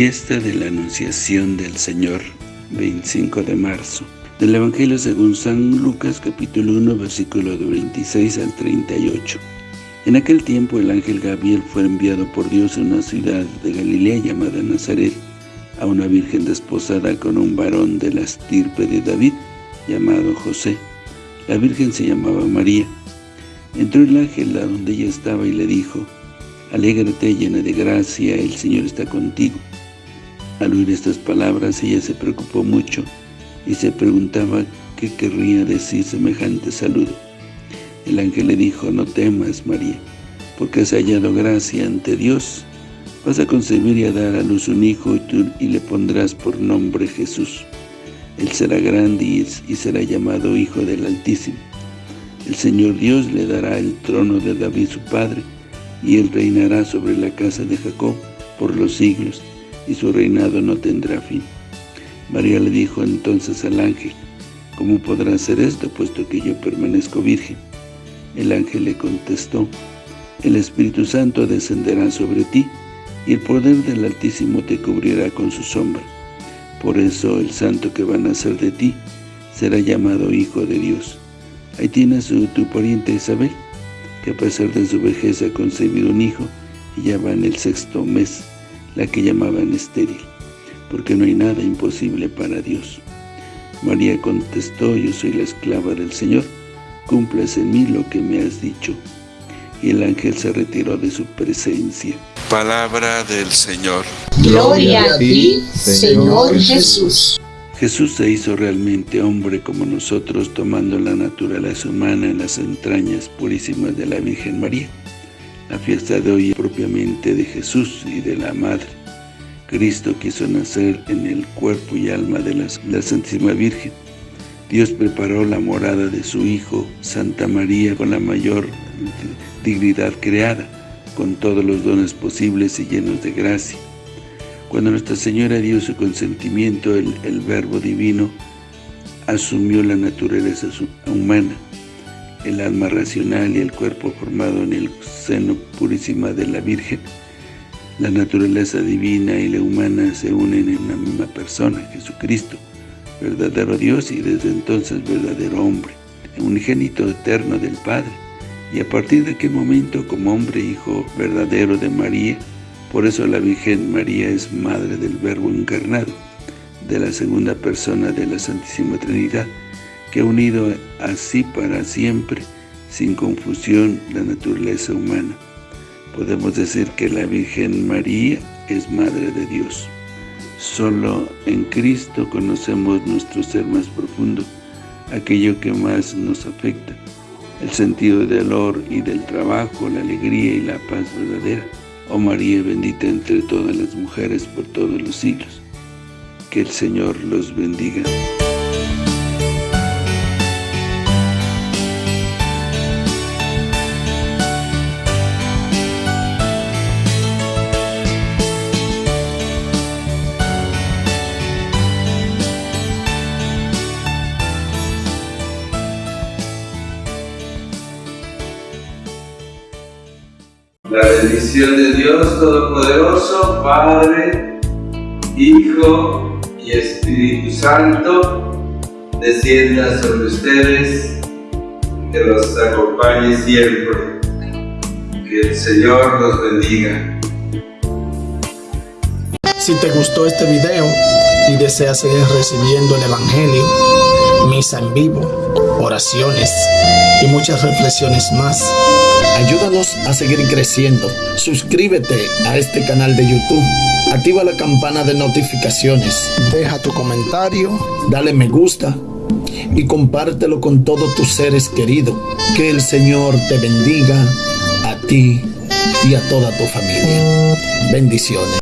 Fiesta de la Anunciación del Señor, 25 de marzo. Del Evangelio según San Lucas, capítulo 1, versículo de 26 al 38. En aquel tiempo el ángel Gabriel fue enviado por Dios a una ciudad de Galilea llamada Nazaret, a una virgen desposada con un varón de la estirpe de David, llamado José. La virgen se llamaba María. Entró el ángel a donde ella estaba y le dijo, Alégrate llena de gracia, el Señor está contigo. Al oír estas palabras, ella se preocupó mucho y se preguntaba qué querría decir semejante saludo. El ángel le dijo, no temas, María, porque has hallado gracia ante Dios. Vas a concebir y a dar a luz un hijo y, tú, y le pondrás por nombre Jesús. Él será grande y, y será llamado Hijo del Altísimo. El Señor Dios le dará el trono de David su padre, y él reinará sobre la casa de Jacob por los siglos y su reinado no tendrá fin. María le dijo entonces al ángel, ¿Cómo podrá hacer esto, puesto que yo permanezco virgen? El ángel le contestó, El Espíritu Santo descenderá sobre ti, y el poder del Altísimo te cubrirá con su sombra. Por eso el santo que va a nacer de ti será llamado Hijo de Dios. Ahí tienes tu pariente Isabel, que a pesar de su vejez ha concebido un hijo, y ya va en el sexto mes la que llamaban estéril, porque no hay nada imposible para Dios. María contestó, yo soy la esclava del Señor, cumples en mí lo que me has dicho. Y el ángel se retiró de su presencia. Palabra del Señor. Gloria a ti, Señor Jesús. Jesús se hizo realmente hombre como nosotros, tomando la naturaleza humana en las entrañas purísimas de la Virgen María. La fiesta de hoy es propiamente de Jesús y de la Madre. Cristo quiso nacer en el cuerpo y alma de la, la Santísima Virgen. Dios preparó la morada de su Hijo, Santa María, con la mayor dignidad creada, con todos los dones posibles y llenos de gracia. Cuando Nuestra Señora dio su consentimiento, el, el Verbo Divino asumió la naturaleza humana, el alma racional y el cuerpo formado en el seno purísima de la Virgen, la naturaleza divina y la humana se unen en una misma persona, Jesucristo, verdadero Dios y desde entonces verdadero hombre, unigénito eterno del Padre. Y a partir de aquel momento, como hombre hijo verdadero de María, por eso la Virgen María es Madre del Verbo encarnado, de la segunda persona de la Santísima Trinidad, que ha unido así para siempre, sin confusión, la naturaleza humana. Podemos decir que la Virgen María es Madre de Dios. Solo en Cristo conocemos nuestro ser más profundo, aquello que más nos afecta, el sentido del dolor y del trabajo, la alegría y la paz verdadera. Oh María, bendita entre todas las mujeres por todos los siglos. Que el Señor los bendiga. La bendición de Dios Todopoderoso, Padre, Hijo y Espíritu Santo, descienda sobre ustedes, que los acompañe siempre. Que el Señor los bendiga. Si te gustó este video y deseas seguir recibiendo el Evangelio, misa en vivo, oraciones y muchas reflexiones más, ayúdanos a seguir creciendo. Suscríbete a este canal de YouTube. Activa la campana de notificaciones. Deja tu comentario. Dale me gusta. Y compártelo con todos tus seres queridos. Que el Señor te bendiga a ti y a toda tu familia. Bendiciones.